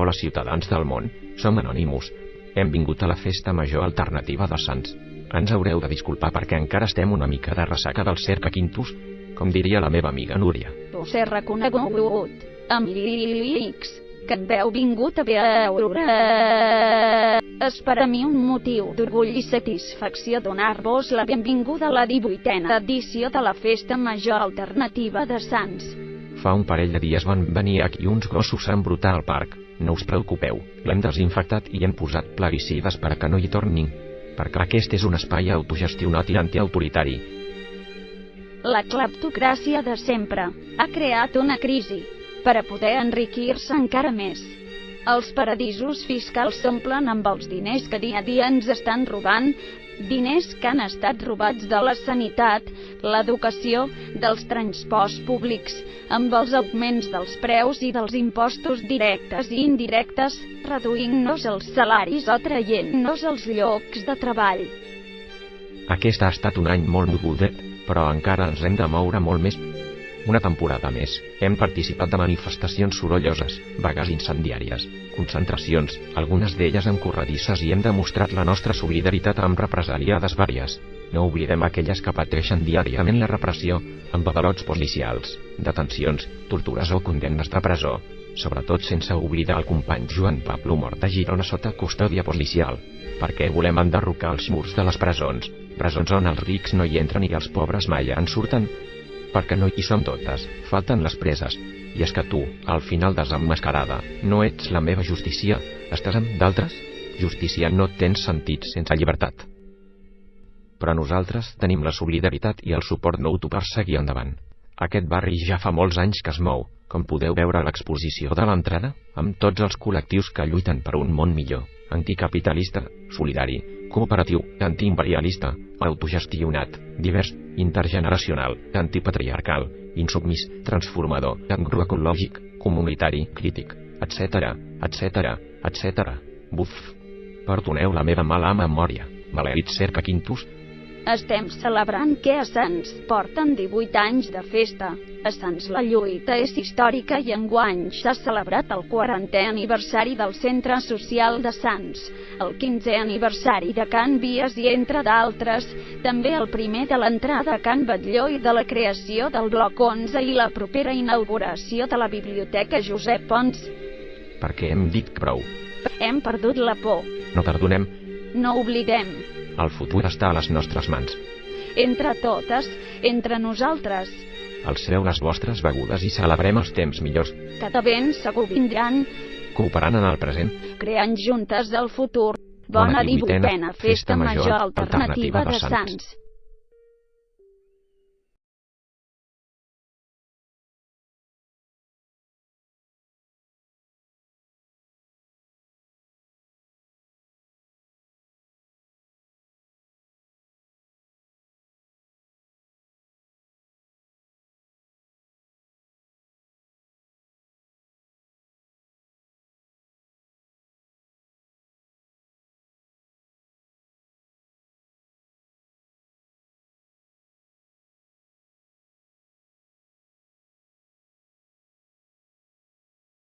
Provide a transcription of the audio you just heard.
Hola ciutadans del món, som Anonymous. Hem vingut a la festa major alternativa de Sants. Ens haureu de disculpar perquè encara estem una mica de ressaca del cerca quintus, com diria la meva amiga Núria. He reconegut, amics, que em veu vingut a veure. És per a mi un motiu d'orgull i satisfacció donar-vos la benvinguda a la 18a edició de la Festa Major Alternativa de Sants. Fa un parell de dies van venir aquí uns gossos a embrutar al parc. No us preocupeu, l'hem desinfectat i hem posat plaguicides per a que no hi tornin. Perquè aquest és un espai autogestionat i antiautoritari. La cleptocràcia de sempre ha creat una crisi per a poder enriquir-se encara més. Els paradisos fiscals s'omplen amb els diners que dia a dia ens estan robant, diners que han estat robats de la sanitat, l'educació, dels transports públics, amb els augments dels preus i dels impostos directes i indirectes, reduint-nos els salaris o traient-nos els llocs de treball. Aquest ha estat un any molt mogudet, però encara ens hem de moure molt més. Una temporada més, hem participat de manifestacions sorolloses, vagues incendiàries, concentracions, algunes d'elles amb corredisses i hem demostrat la nostra solidaritat amb represaliades vàries. No oblidem aquelles que pateixen diàriament la repressió, amb avalots policials, detencions, tortures o condemnes de presó, sobretot sense oblidar el company Joan Pablo mort a Girona sota custòdia policial, perquè volem enderrocar els murs de les presons, presons on els rics no hi entren i els pobres mai en surten, perquè no hi som totes, falten les preses, i és que tu, al final desemmascarada, no ets la meva justícia, estàs amb d'altres? Justícia no tens sentit sense llibertat. Però nosaltres tenim la solidaritat i el suport mutu per seguir endavant. Aquest barri ja fa molts anys que es mou, com podeu veure a l'exposició de l'entrada, amb tots els col·lectius que lluiten per un món millor, anticapitalista, solidari, cooperatiu, antiimperialista, autogestionat, divers, intergeneracional, antipatriarcal, insubmís, transformador, agroecològic, comunitari, crític, etc., etc., etc. Buf. Perdoneu la meva mala memòria. Malerit cerca quintus, estem celebrant que a Sants porten 18 anys de festa. A Sants la lluita és històrica i enguany s'ha celebrat el 40è aniversari del Centre Social de Sants, el 15è aniversari de Can Vies i entre d'altres, també el primer de l'entrada a Can Batlló i de la creació del Bloc 11 i la propera inauguració de la Biblioteca Josep Pons. perquè hem dit prou. Hem perdut la por. No perdonem, No oblidem. El futur està a les nostres mans. Entre totes, entre nosaltres, Alceu les vostres begudes i celebrem els temps millors, que de ben segur vindran cooperant en el present. creant juntes el futur. Bona Bona 18a divuitena Festa Major Alternativa de Sants.